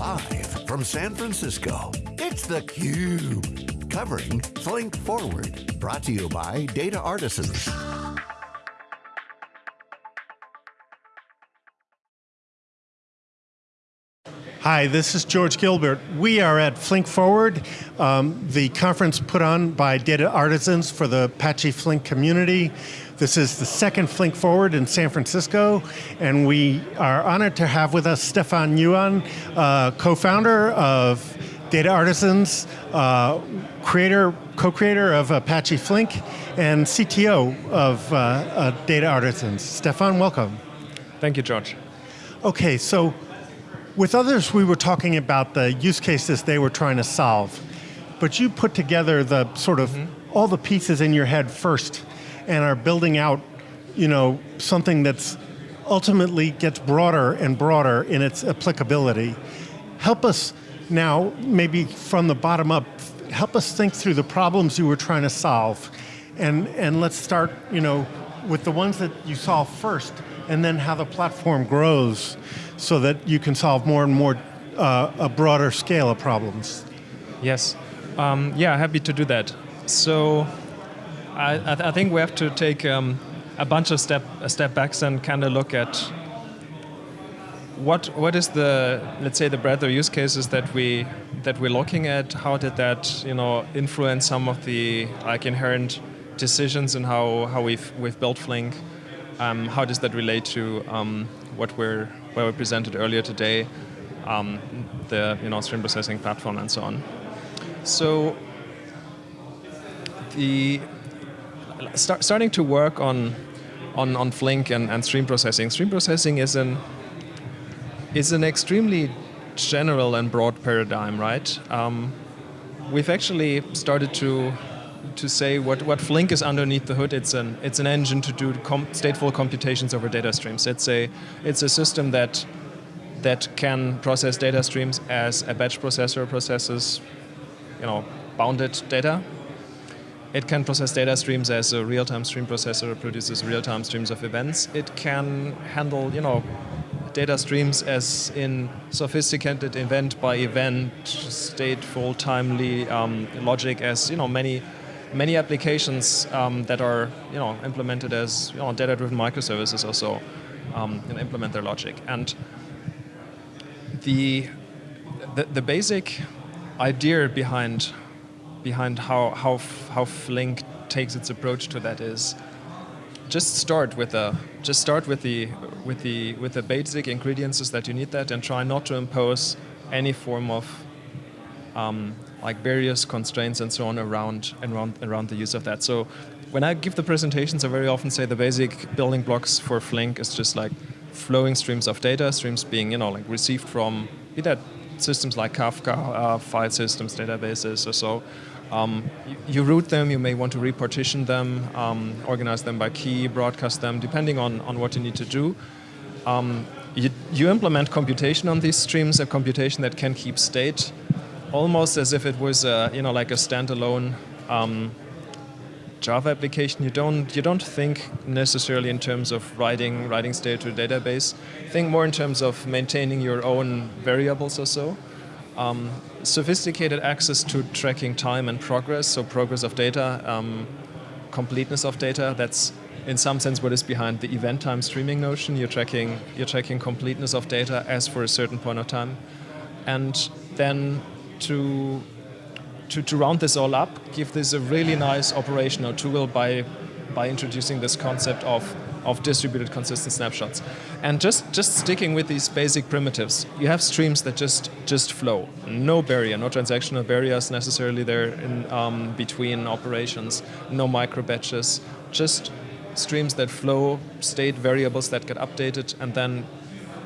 Live from San Francisco, it's theCUBE. Covering Flink Forward. Brought to you by Data Artisans. Hi, this is George Gilbert. We are at Flink Forward, um, the conference put on by Data Artisans for the Apache Flink community. This is the second Flink Forward in San Francisco, and we are honored to have with us Stephan Ewen, uh, co-founder of Data Artisans, uh, creator, co-creator of Apache Flink, and CTO of uh, uh, Data Artisans. Stephan, welcome. Thank you, George. Okay, so with others, we were talking about the use cases they were trying to solve, but you put together the sort of mm -hmm. all the pieces in your head first and are building out you know, something that's ultimately gets broader and broader in its applicability. Help us now, maybe from the bottom up, help us think through the problems you were trying to solve. And, and let's start you know, with the ones that you solve first, and then how the platform grows so that you can solve more and more uh, a broader scale of problems. Yes, um, yeah, happy to do that. So I, I, th I think we have to take um, a bunch of step a step backs and kind of look at what what is the let's say the breadth of use cases that we that we're looking at. How did that you know influence some of the like inherent decisions and how how we've we've built Flink? Um, how does that relate to um, what we're what we presented earlier today, um, the you know stream processing platform and so on. So the start, starting to work on on on Flink and, and stream processing. Stream processing is an is an extremely general and broad paradigm, right? Um, we've actually started to to say what, what Flink is underneath the hood. It's an it's an engine to do com stateful computations over data streams. It's a it's a system that that can process data streams as a batch processor processes, you know, bounded data. It can process data streams as a real-time stream processor produces real-time streams of events. It can handle, you know, data streams as in sophisticated event by event, stateful, timely um, logic as, you know, many many applications um, that are you know implemented as you know, data-driven microservices also um, implement their logic. And the, the, the basic idea behind behind how how how Flink takes its approach to that is just start with the just start with the with the with the basic ingredients that you need that and try not to impose any form of um, like various constraints and so on around, around, around the use of that. So when I give the presentations, I very often say the basic building blocks for Flink is just like flowing streams of data, streams being you know like received from be that systems like Kafka, uh, file systems, databases or so. Um, you, route them, you may want to repartition them, um, organize them by key, broadcast them, depending on, on what you need to do. Um, you, you implement computation on these streams, a computation that can keep state, almost as if it was a, you know like a standalone um, Java application. You don't you don't think necessarily in terms of writing writing state to a database. Think more in terms of maintaining your own variables or so. Um, sophisticated access to tracking time and progress, so progress of data, um, completeness of data. That's in some sense what is behind the event time streaming notion. You're tracking you're tracking completeness of data as for a certain point of time, and then to, to, to round this all up, give this a really nice operational tool by, by introducing this concept of, of distributed consistent snapshots. And just, just sticking with these basic primitives, you have streams that just, just flow. No barrier, no transactional barriers necessarily there in um, between operations, no micro batches, just streams that flow, state variables that get updated, and then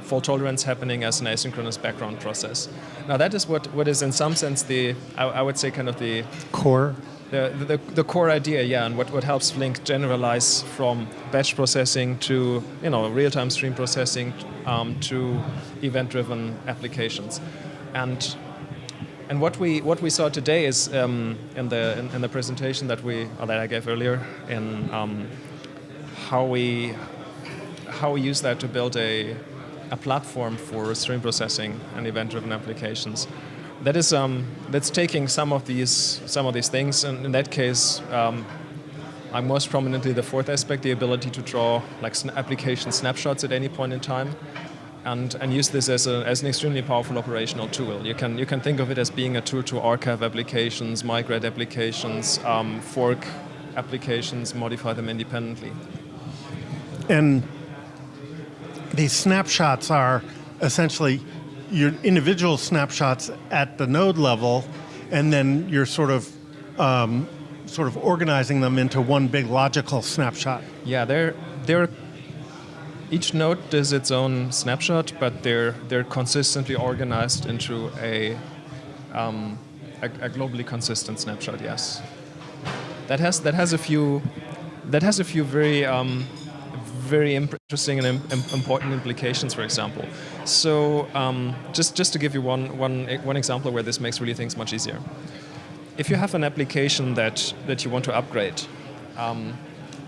fault tolerance happening as an asynchronous background process. Now that is what, what is in some sense the, I, I would say kind of the... Core? The, the, the, core idea, yeah, and what, what helps Flink generalize from batch processing to you know real-time stream processing um, to event-driven applications. And and what we what we saw today is um, in the in, in, the presentation that we that I gave earlier in um, how we how we use that to build a a platform for stream processing and event-driven applications. That is um, that's taking some of these some of these things, and in that case, um, I'm most prominently the fourth aspect, the ability to draw like application snapshots at any point in time, and, and use this as, a, as an extremely powerful operational tool. You can you can think of it as being a tool to archive applications, migrate applications, um, fork applications, modify them independently. And these snapshots are essentially your individual snapshots at the node level, and then you're sort of um, sort of organizing them into one big logical snapshot. Yeah, they're they're each node does its own snapshot, but they're they're consistently organized into a um, a, a globally consistent snapshot. Yes, that has that has a few that has a few very um, very interesting and Im important implications, for example. So um, just, just to give you one, one, one example where this makes really things much easier. If you have an application that, that you want to upgrade, um,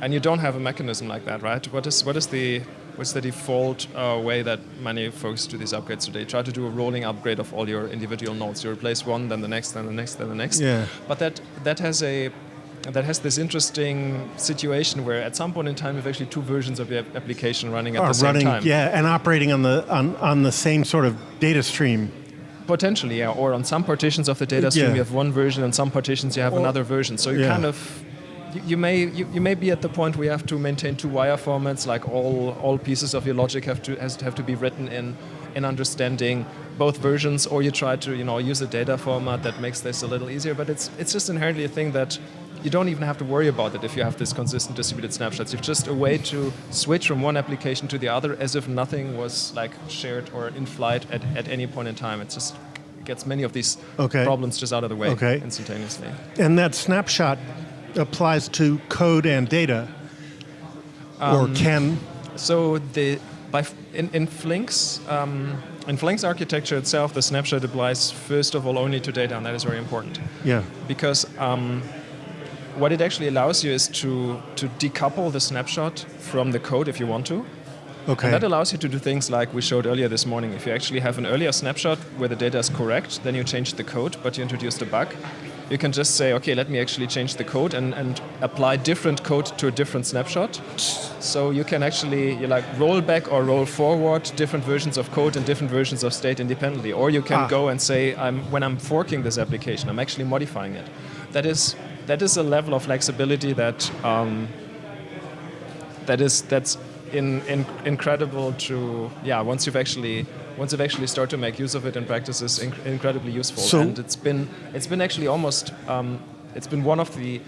and you don't have a mechanism like that, right? What is, what is the, what's the default uh, way that many folks do these upgrades today? Try to do a rolling upgrade of all your individual nodes. You replace one, then the next, then the next, then the next. Yeah. But that, that has a that has this interesting situation where at some point in time you have actually two versions of your application running at Are the oh, same running, time. Yeah, and operating on the on, on the same sort of data stream. Potentially, yeah. Or on some partitions of the data stream Yeah. you have one version, and some partitions you have Or- another version. So you Yeah. kind of you, you may you, you may be at the point where you have to maintain two wire formats, like all all pieces of your logic have to has to have to be written in in understanding both versions, or you try to you know use a data format that makes this a little easier. But it's it's just inherently a thing that you don't even have to worry about it if you have this consistent distributed snapshots. It's just a way to switch from one application to the other as if nothing was like shared or in flight at, at any point in time. It just gets many of these Okay. problems just out of the way Okay. instantaneously. And that snapshot applies to code and data. or Um, can. So the by f- in, in Flink's um, in Flink's architecture itself, the snapshot applies first of all only to data, and that is very important. Yeah. because um, what it actually allows you is to to decouple the snapshot from the code if you want to. Okay. And that allows you to do things like we showed earlier this morning. If you actually have an earlier snapshot where the data is correct, then you change the code, but you introduced a bug. You can just say, okay, let me actually change the code and, and apply different code to a different snapshot. So you can actually you like roll back or roll forward different versions of code and different versions of state independently. Or you can Ah. go and say, I'm, when I'm forking this application, I'm actually modifying it. That is that is a level of flexibility that um, that is that's in, in, incredible to yeah once you've actually once you've actually start to make use of it in practice is inc- incredibly useful. So- and it's been it's been actually almost um, it's been one of the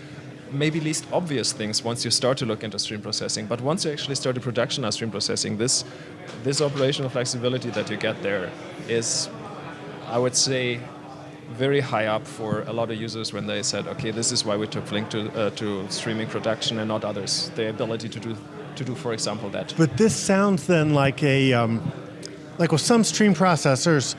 maybe least obvious things once you start to look into stream processing. But once you actually start to production of stream processing this this operational flexibility that you get there is I would say very high up for a lot of users when they said, okay, this is why we took Flink to, uh, to streaming production and not others. The ability to do, to do, for example, that. But this sounds then like a, um, like with some stream processors,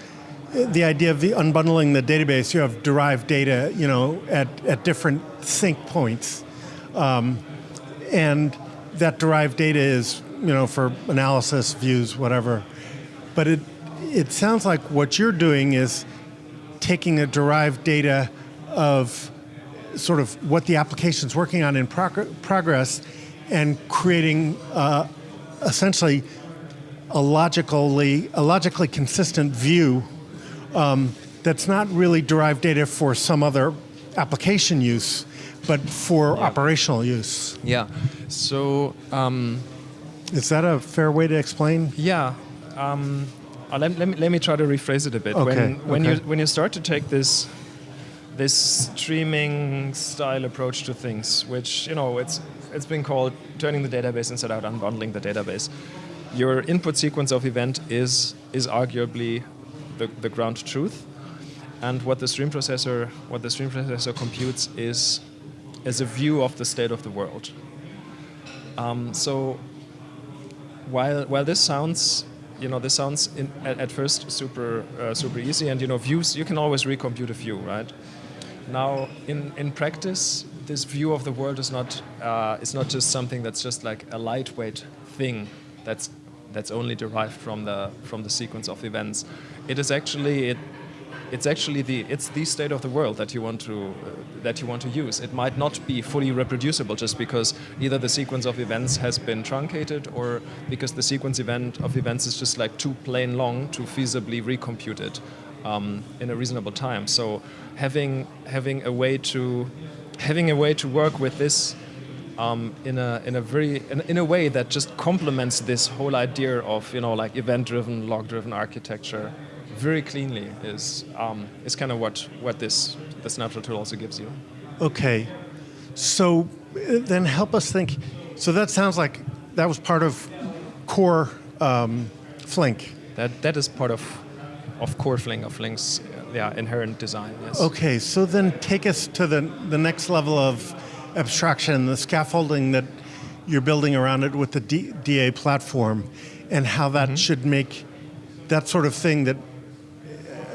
the idea of the unbundling the database, you have derived data, you know, at, at different sync points. Um, and that derived data is, you know, for analysis, views, whatever. But it, it sounds like what you're doing is taking a derived data of sort of what the application's working on in prog- progress and creating uh, essentially a logically a logically consistent view um, that's not really derived data for some other application use, but for operational use. Yeah. So, um, Is that a fair way to explain? yeah. Um, uh, let, let, me, let me try to rephrase it a bit. Okay, When, when, okay. you, when you start to take this this streaming style approach to things, which you know it's it's been called turning the database inside out, unbundling the database. Your input sequence of event is is arguably the, the ground truth, and what the stream processor what the stream processor computes is is a view of the state of the world. Um, so while while this sounds you know this sounds in, at, at first super uh, super easy and you know views you can always recompute a view right now in in practice this view of the world is not uh, is not just something that's just like a lightweight thing that's that's only derived from the from the sequence of events. It is actually it it's actually the it's the state of the world that you want to uh, that you want to use. It might not be fully reproducible just because either the sequence of events has been truncated or because the sequence event of events is just like too plain long to feasibly recompute it um, in a reasonable time. So having having a way to having a way to work with this um, in a in a very in, in, a way that just complements this whole idea of you know like event-driven, log-driven architecture very cleanly is um, is kind of what what this the snapshot tool also gives you. Okay, so uh, then help us think. So that sounds like that was part of core um, Flink. That that is part of of core Flink of Flink's yeah inherent design. Yes. Okay, so then take us to the the next level of abstraction, the scaffolding that you're building around it with the D, DA platform, and how that mm -hmm. should make that sort of thing that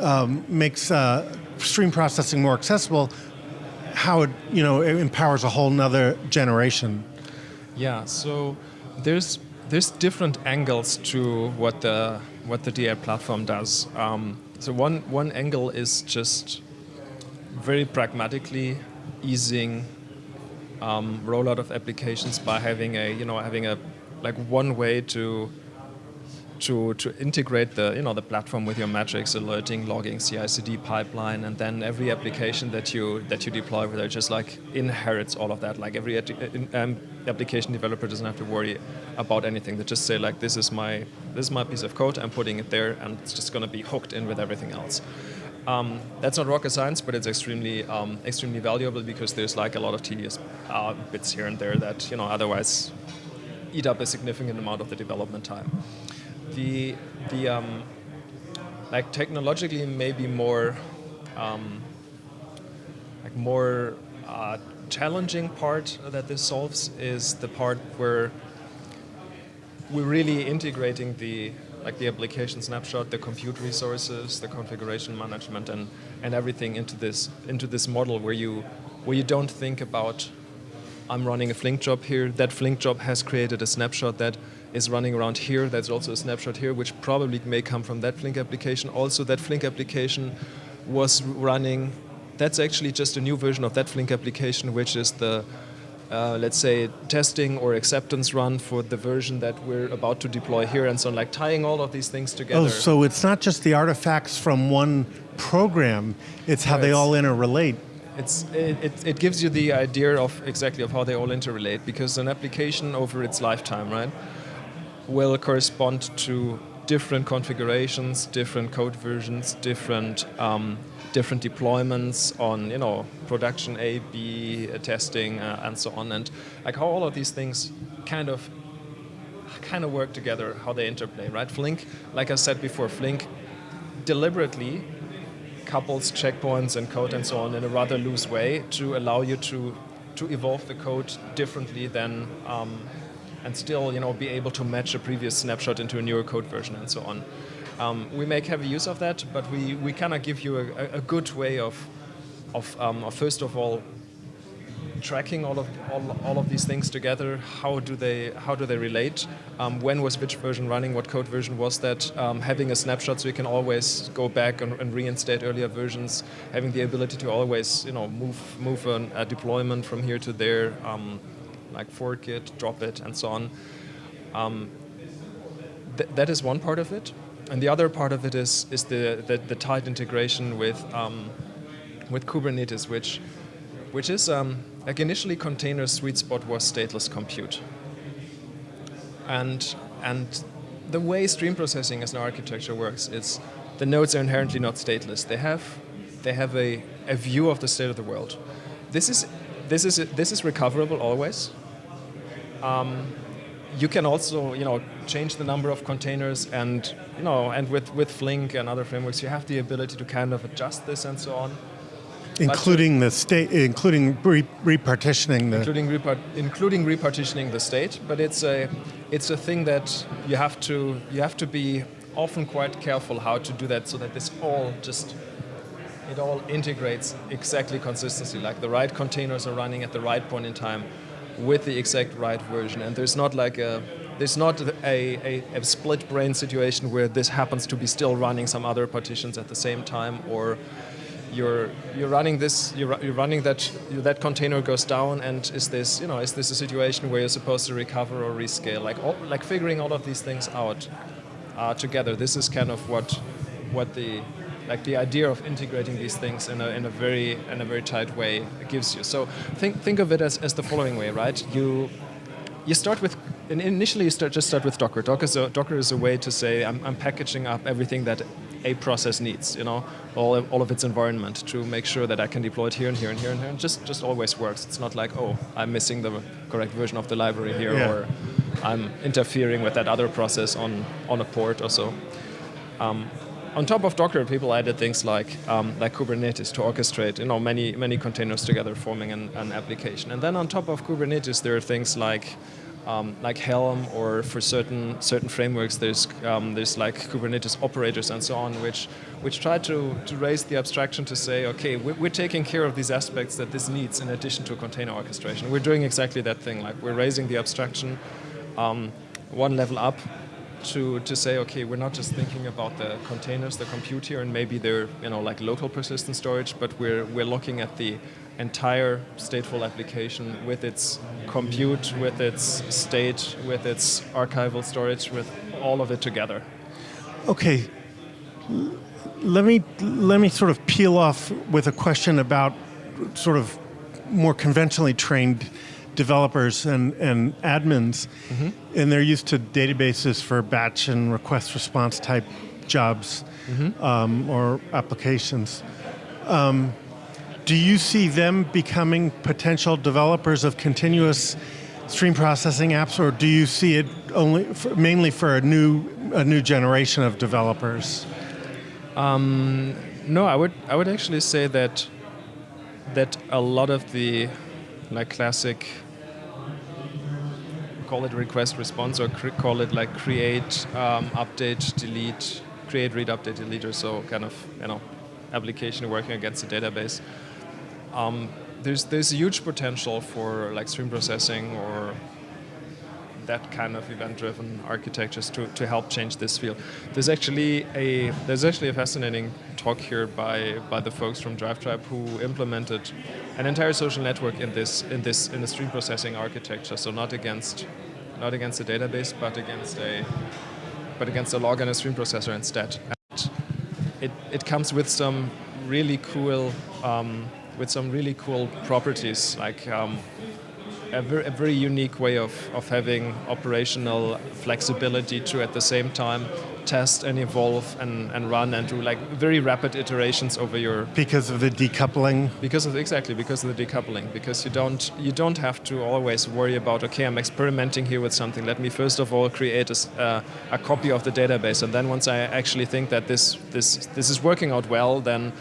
um, makes uh, stream processing more accessible, how it you know it empowers a whole nother generation. Yeah, so there's there's different angles to what the what the DA platform does. Um, so one one angle is just very pragmatically easing um, rollout of applications by having a you know having a like one way to to, to integrate the you know the platform with your metrics, alerting, logging, CI/CD pipeline, and then every application that you that you deploy with it just like inherits all of that. Like every um, application developer doesn't have to worry about anything. They just say like this is my this is my piece of code. I'm putting it there, and it's just going to be hooked in with everything else. Um, that's not rocket science, but it's extremely um, extremely valuable because there's like a lot of tedious uh, bits here and there that you know otherwise eat up a significant amount of the development time. The the um, like technologically maybe more um, like more uh, challenging part that this solves is the part where we're really integrating the like the application snapshot, the compute resources, the configuration management, and, and everything into this into this model where you where you don't think about I'm running a Flink job here. That Flink job has created a snapshot that is running around here. That's also a snapshot here, which probably may come from that Flink application. Also, that Flink application was running. That's actually just a new version of that Flink application, which is the uh, let's say, testing or acceptance run for the version that we're about to deploy here and so on, like tying all of these things together. Oh, so it's not just the artifacts from one program, it's how they all interrelate. It's, it, it, it, gives you the idea of exactly of how they all interrelate because an application over its lifetime, right, will correspond to different configurations, different code versions, different um, different deployments on you know production A, B uh, testing uh, and so on, and like how all of these things kind of kind of work together, how they interplay, right? Flink, like I said before, Flink deliberately couples checkpoints and code and so on in a rather loose way to allow you to to evolve the code differently than um, and still you know be able to match a previous snapshot into a newer code version and so on. Um, we make heavy use of that, but we, we kind of give you a, a, good way of, of, um, of, first of all, tracking all of all, all of these things together. How do they how do they relate? Um, when was which version running? What code version was that? Um, having a snapshot so you can always go back and, and, reinstate earlier versions. Having the ability to always you know move move an, a deployment from here to there, um, like fork it, drop it, and so on. Um, th that is one part of it and the other part of it is is the the, the tight integration with um, with Kubernetes, which which is um, like initially container sweet spot was stateless compute, and and the way stream processing as an architecture works, it's the nodes are inherently not stateless. They have they have a, a view of the state of the world. This is this is this is recoverable always. Um, you can also you know change the number of containers and you know and with with Flink and other frameworks you have the ability to kind of adjust this and so on. Including the state, including re repartitioning the. Including, repart including repartitioning the state, but it's a, it's a thing that you have to, you have to be often quite careful how to do that so that this all just, it all integrates exactly consistently. Like the right containers are running at the right point in time with the exact right version. And there's not like a, there's not a, a, a, split brain situation where this happens to be still running some other partitions at the same time or you're you're running this you're, you're running that that container goes down and is this you know is this a situation where you're supposed to recover or rescale like all, like figuring all of these things out uh, together this is kind of what what the like the idea of integrating these things in a, in a very in a very tight way gives you so think think of it as, as the following way right you you start with initially you start just start with Docker. Docker is a, Docker is a way to say I'm, I'm packaging up everything that a process needs, you know, all of, all of its environment to make sure that I can deploy it here and here and here and here. And just just always works. It's not like oh I'm missing the correct version of the library here yeah. or I'm interfering with that other process on on a port or so. Um, on top of Docker, people added things like um, like Kubernetes to orchestrate you know many many containers together, forming an, an application. And then on top of Kubernetes, there are things like um, like Helm or for certain certain frameworks, there's um, there's like Kubernetes operators and so on, which which try to, to raise the abstraction to say, okay, we're, we're taking care of these aspects that this needs in addition to container orchestration. We're doing exactly that thing, like we're raising the abstraction um, one level up to, to say, okay, we're not just thinking about the containers, the compute here, and maybe they're you know like local persistent storage, but we're we're looking at the entire stateful application with its compute, with its state, with its archival storage, with all of it together. Okay, let me let me sort of peel off with a question about sort of more conventionally trained developers and, and admins, mm -hmm. and they're used to databases for batch and request response type jobs mm -hmm. um, or applications. Um, do you see them becoming potential developers of continuous stream processing apps, or do you see it only for, mainly for a new a new generation of developers? Um, no, I would I would actually say that that a lot of the like classic call it request response or call it like create um, update delete create read update delete or so kind of you know application working against a database. Um, there's there's a huge potential for like stream processing or that kind of event-driven architectures to, to help change this field. There's actually a there's actually a fascinating talk here by by the folks from DriveTribe who implemented an entire social network in this in this in the stream processing architecture. So not against not against a database, but against a but against a log and a stream processor instead. And it it comes with some really cool. Um, with some really cool properties, like um, a, ver a, very unique way of, of having operational flexibility to at the same time test and evolve and, and run and do like very rapid iterations over your because of the decoupling? Because of exactly because of the decoupling. Because you don't you don't have to always worry about okay I'm experimenting here with something. Let me first of all create a, uh, a copy of the database. And then once I actually think that this this this is working out well then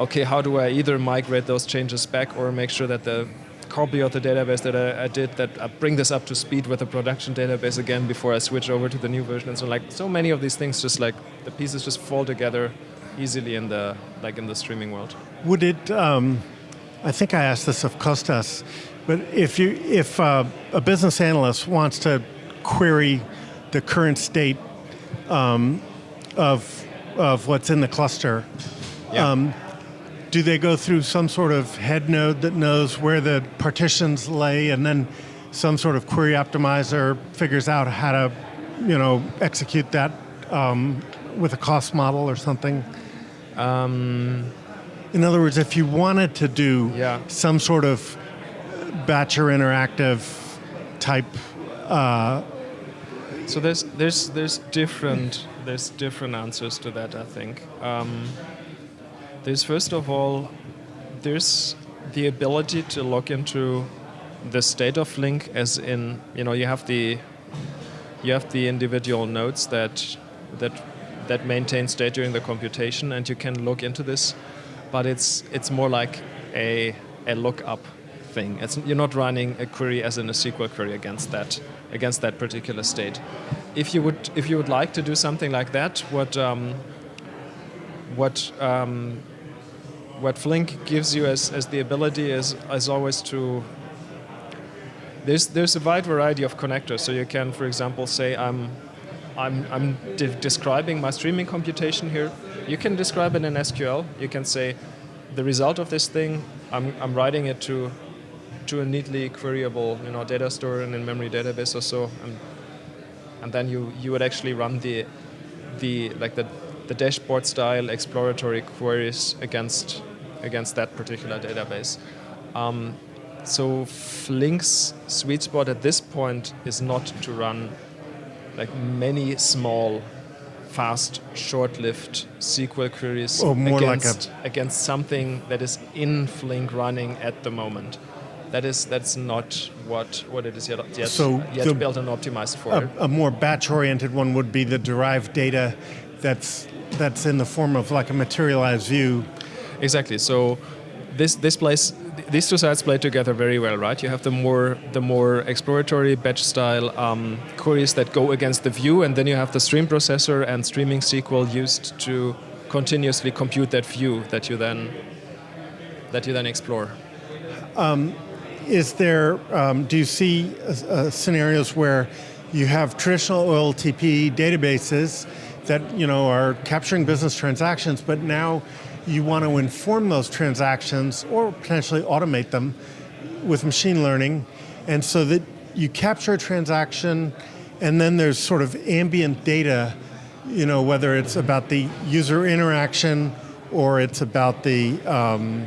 okay, how do I either migrate those changes back or make sure that the copy of the database that I, I, did that I bring this up to speed with the production database again before I switch over to the new version and so like so many of these things just like the pieces just fall together easily in the like in the streaming world. Would it um, I think I asked this of Kostas, but if you if uh, a business analyst wants to query the current state um, of of what's in the cluster, yeah. um, do they go through some sort of head node that knows where the partitions lay and then some sort of query optimizer figures out how to you know execute that um, with a cost model or something? Um, in other words if you wanted to do yeah. some sort of batch or interactive type uh, so there's there's there's different there's different answers to that I think. Um, there's first of all, there's the ability to look into the state of Flink as in, you know, you have the you have the individual nodes that that that maintain state during the computation and you can look into this, but it's it's more like a a lookup thing. It's, you're not running a query as in a SQL query against that against that particular state. If you would if you would like to do something like that, what um, what um, what Flink gives you as, as the ability is, is always to there's there's a wide variety of connectors. So you can, for example, say I'm I'm I'm de- describing my streaming computation here. You can describe it in SQL. You can say the result of this thing. I'm I'm writing it to to a neatly queryable you know data store and in-memory database or so, and and then you you would actually run the the like the the dashboard style exploratory queries against against that particular database. Um, so Flink's sweet spot at this point is not to run like many small, fast, short-lived SQL queries Oh, more like against, against something that is in Flink running at the moment. That is that's not what, what it is yet, yet, So yet the- built and optimized for. A, a more batch-oriented one would be the derived data that's that's in the form of like a materialized view. Exactly. So this this plays these two sides play together very well, right? You have the more the more exploratory batch style um, queries that go against the view, and then you have the stream processor and streaming SQL used to continuously compute that view that you then that you then explore. Is there, um, do you see uh, uh, scenarios where you have traditional OLTP databases that you know are capturing business transactions, but now you want to inform those transactions or potentially automate them with machine learning, and so that you capture a transaction, and then there's sort of ambient data, you know, whether it's about the user interaction or it's about the um,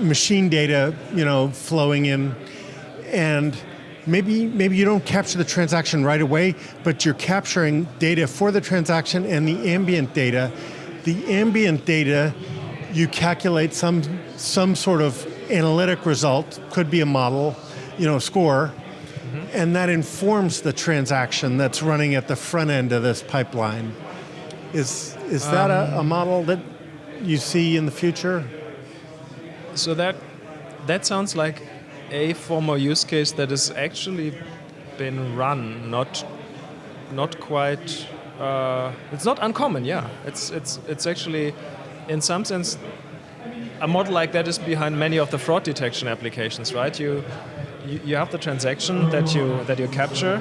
machine data, you know, flowing in, and maybe maybe you don't capture the transaction right away, but you're capturing data for the transaction and the ambient data. The ambient data, you calculate some some sort of analytic result, could be a model, you know, score, mm-hmm. and that informs the transaction that's running at the front end of this pipeline. Is is that a, a um, model that you see in the future? So that that sounds like a former use case that has actually been run, not not quite. Uh, it's not uncommon, yeah. It's it's it's actually, in some sense, a model like that is behind many of the fraud detection applications, right? You you, you have the transaction that you that you capture.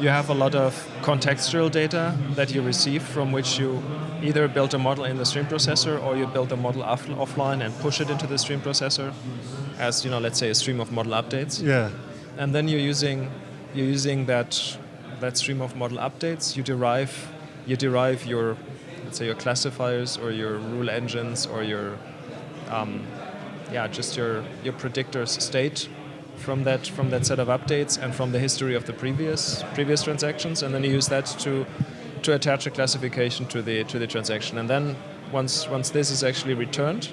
You have a lot of contextual data that you receive from which you either build a model in the stream processor or you build a model off, offline and push it into the stream processor as you know, let's say a stream of model updates Yeah. and then you're using you're using that that stream of model updates. You derive you derive your let's say your classifiers or your rule engines or your um, yeah just your your predictors state from that from that set of updates and from the history of the previous previous transactions, and then you use that to to attach a classification to the to the transaction, and then once once this is actually returned,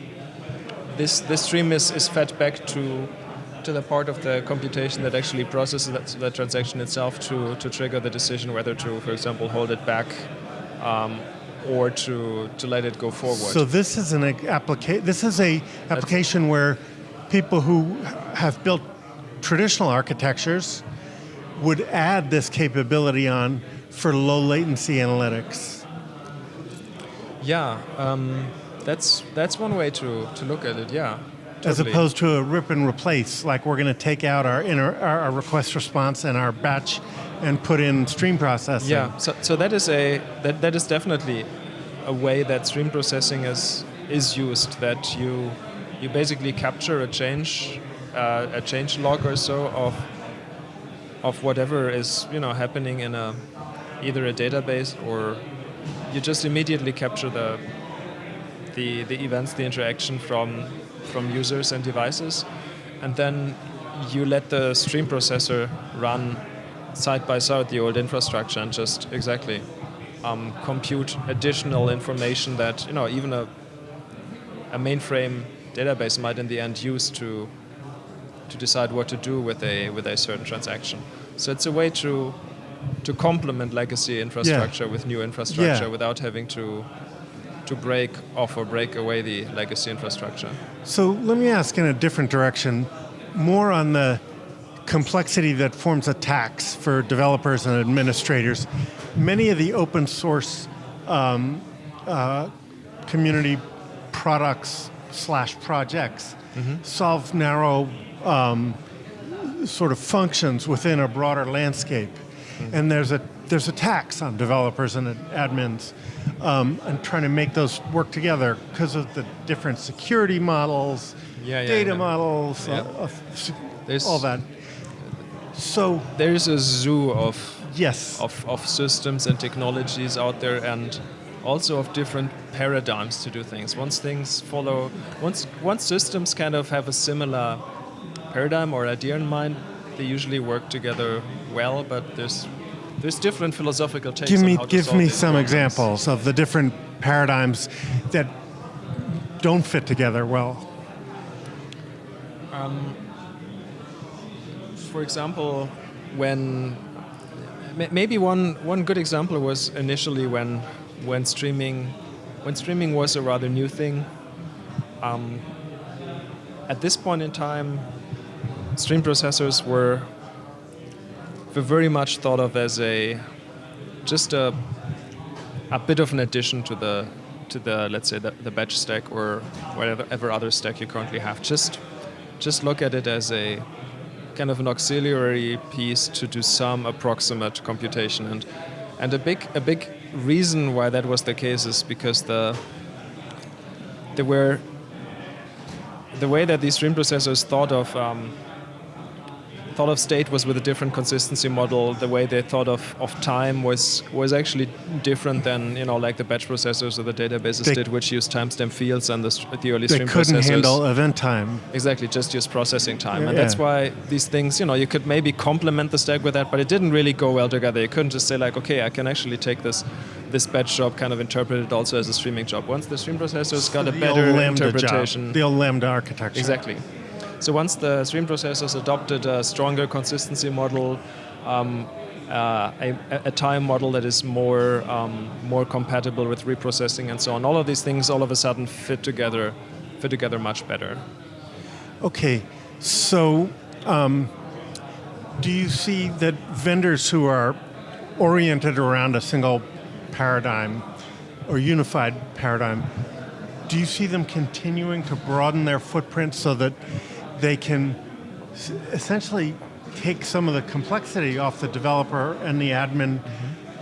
this this stream is, is fed back to to the part of the computation that actually processes that, that transaction itself to, to trigger the decision whether to, for example, hold it back um, or to, to let it go forward. So this is an application. This is a application where people who have built traditional architectures would add this capability on for low latency analytics. yeah, um, that's that's one way to, to look at it. Yeah, As opposed to a rip and replace, like we're going to take out our, inner, our our request response and our batch and put in stream processing. Yeah, so, so that is a that, that is definitely a way that stream processing is is used. That you you basically capture a change uh, a change log or so of of whatever is you know happening in a either a database or you just immediately capture the the, the events, the interaction from from users and devices, and then you let the stream processor run side by side the old infrastructure and just exactly um, compute additional information that you know even a a mainframe database might in the end use to to decide what to do with a with a certain transaction. So it's a way to to complement legacy infrastructure with new infrastructure Yeah. without having to to break off or break away the legacy infrastructure. So let me ask in a different direction, more on the complexity that forms a tax for developers and administrators. Many of the open source um, uh, community products slash projects solve narrow um, sort of functions within a broader landscape. And there's a there's a tax on developers and admins um, and trying to make those work together because of the different security models, Yeah, yeah, data yeah. models, uh, of There's- all that. So There's a zoo of yes, of, of systems and technologies out there and also of different paradigms to do things. Once things follow, once, once systems kind of have a similar paradigm or idea in mind, they usually work together well, but there's, there's different philosophical takes give on me give me some problems. examples of the different paradigms that don't fit together well. For example, when maybe one, one good example was initially when when streaming when streaming was a rather new thing. Um, at this point in time, stream processors were were very much thought of as a just a a bit of an addition to the to the let's say the, the batch stack or whatever other stack you currently have. Just just look at it as a kind of an auxiliary piece to do some approximate computation and and a big a big reason why that was the case is because the there were the way that these stream processors thought of um, thought of state was with a different consistency model. The way they thought of, of time was was actually different than you know like the batch processors or the databases They- did, which used timestamp fields and the, the early stream processors. They couldn't handle event time. Exactly, just use processing time. And Yeah. that's why these things, you know, you could maybe complement the stack with that, but it didn't really go well together. You couldn't just say like, okay, I can actually take this this batch job, kind of interpret it also as a streaming job. Once the stream processors got a better interpretation. Job, the old Lambda architecture. Exactly. So once the stream processors adopted a stronger consistency model, um, uh, a, a time model that is more um, more compatible with reprocessing and so on, all of these things all of a sudden fit together, fit together much better. Okay, so um, do you see that vendors who are oriented around a single paradigm or unified paradigm, do you see them continuing to broaden their footprint so that they can essentially take some of the complexity off the developer and the admin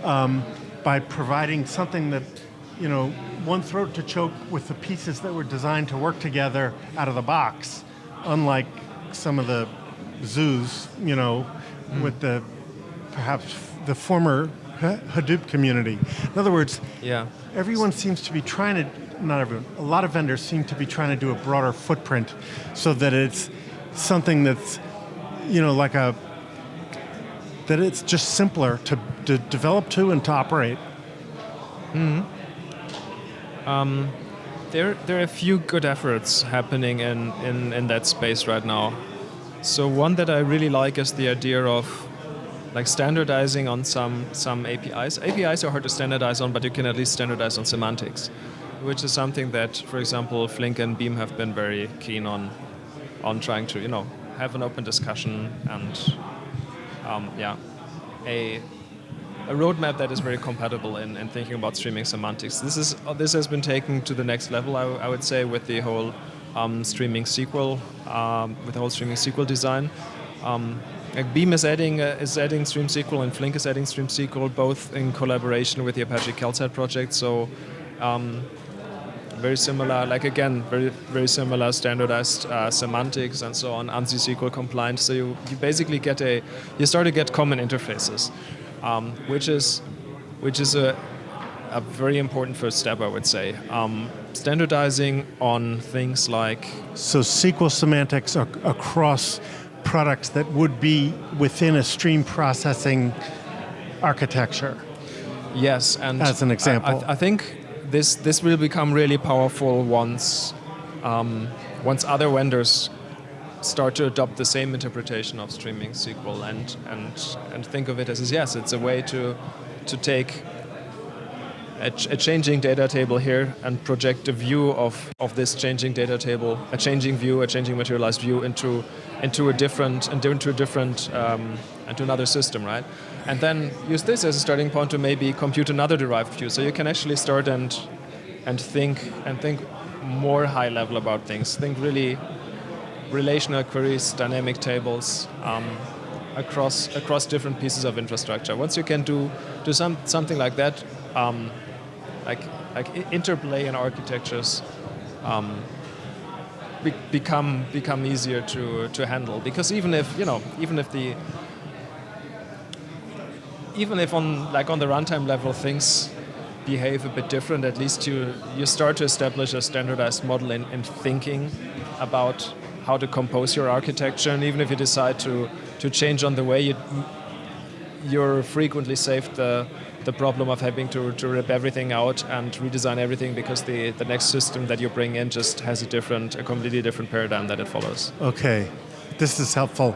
um, by providing something that, you know, one throat to choke with the pieces that were designed to work together out of the box, unlike some of the zoos, you know, with the perhaps the former Hadoop community. In other words, Yeah. everyone seems to be trying to, not everyone, a lot of vendors seem to be trying to do a broader footprint so that it's something that's, you know, like a, that it's just simpler to, to develop to and to operate. Mm-hmm. Um, there, there are a few good efforts happening in, in, in that space right now. So one that I really like is the idea of like standardizing on some, some APIs. APIs are hard to standardize on, but you can at least standardize on semantics, which is something that, for example, Flink and Beam have been very keen on, on trying to, you know, have an open discussion and, um, yeah, a a roadmap that is very compatible in, in thinking about streaming semantics. This is this has been taken to the next level, I would say, with the whole um, streaming SQL, um, with the whole streaming SQL design. Um, like Beam is adding uh, is adding Stream SQL and Flink is adding Stream SQL, both in collaboration with the Apache Calcite project. So. Very similar, like again, very very similar standardized uh, semantics and so on, ANSI SQL compliant. So you, you basically get a, you start to get common interfaces, um, which is which is a, a very important first step, I would say. Um, standardizing on things like So SQL semantics ac- across products that would be within a stream processing architecture. Yes, and As an I- example. I, I think this this will become really powerful once um, once other vendors start to adopt the same interpretation of streaming SQL and and and think of it as yes, it's a way to to take a, a changing data table here and project a view of, of this changing data table, a changing view, a changing materialized view into into a different into a different um, into another system, right? And then use this as a starting point to maybe compute another derived view. So you can actually start and and think and think more high level about things. Think really relational queries, dynamic tables um, across across different pieces of infrastructure. Once you can do do some something like that, um, like like interplay in architectures. Um, be become become easier to to handle because even if you know even if the even if on like on the runtime level things behave a bit different, at least you you start to establish a standardized model in, in thinking about how to compose your architecture, and even if you decide to to change on the way, you you're frequently saved the the problem of having to, to rip everything out and redesign everything because the, the next system that you bring in just has a different, a completely different paradigm that it follows. Okay, this is helpful.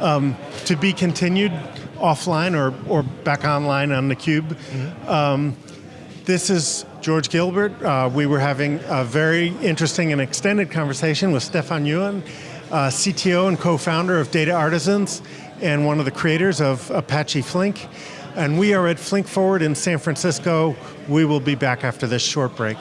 Um, to be continued offline or, or back online on theCUBE. Mm -hmm. um, this is George Gilbert. Uh, we were having a very interesting and extended conversation with Stephan Ewen, uh, CTO and co-founder of Data Artisans, and one of the creators of Apache Flink. And we are at Flink Forward in San Francisco. We will be back after this short break.